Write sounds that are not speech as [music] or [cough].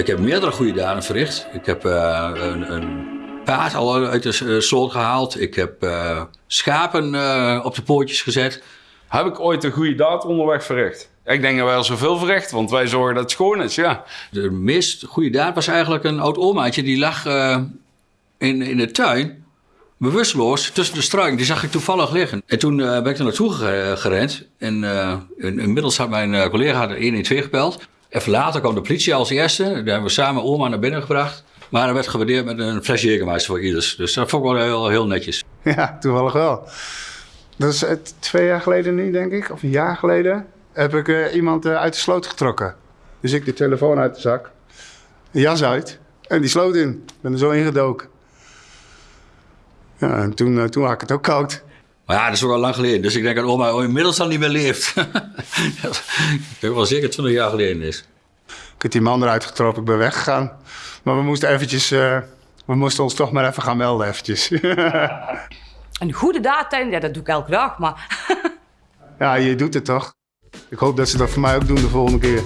Ik heb meerdere goede daden verricht. Ik heb uh, een, een, paard al uit de uh, sloot gehaald. Ik heb uh, schapen op de poortjes gezet. Heb ik ooit een goede daad onderweg verricht? Ik denk dat wij al zoveel verricht, want wij zorgen dat het schoon is, ja. De meest goede daad was eigenlijk een oud omaatje. Die lag in, in de tuin, bewusteloos, tussen de struiken. Die zag ik toevallig liggen. En toen ben ik er naartoe gerend. En inmiddels had mijn collega de 112 gebeld. Even later kwam de politie als eerste. Daar hebben we samen oma naar binnen gebracht. Maar dat werd gewaardeerd met een flesje Jägermeister voor ieders. Dus dat vond ik wel heel, heel netjes. Ja, toevallig wel. Dat is het, twee jaar geleden nu, denk ik, of een jaar geleden, heb ik uh, iemand uh, uit de sloot getrokken. Dus ik de telefoon uit de zak, jas uit en die sloot in. Ik ben er zo ingedoken. Ja, en toen, uh, toen had ik het ook koud. Maar ja, dat is ook al lang geleden. Dus ik denk dat oma inmiddels al niet meer leeft. [laughs] ik denk wel zeker 20 jaar geleden is. Ik heb die man eruit getrokken, ik ben weggegaan. Maar we moesten eventjes, uh, we moesten ons toch maar even gaan melden eventjes. [laughs] Een goede daad, ja, dat doe ik elke dag, maar... ja, je doet het toch? Ik hoop dat ze dat voor mij ook doen de volgende keer.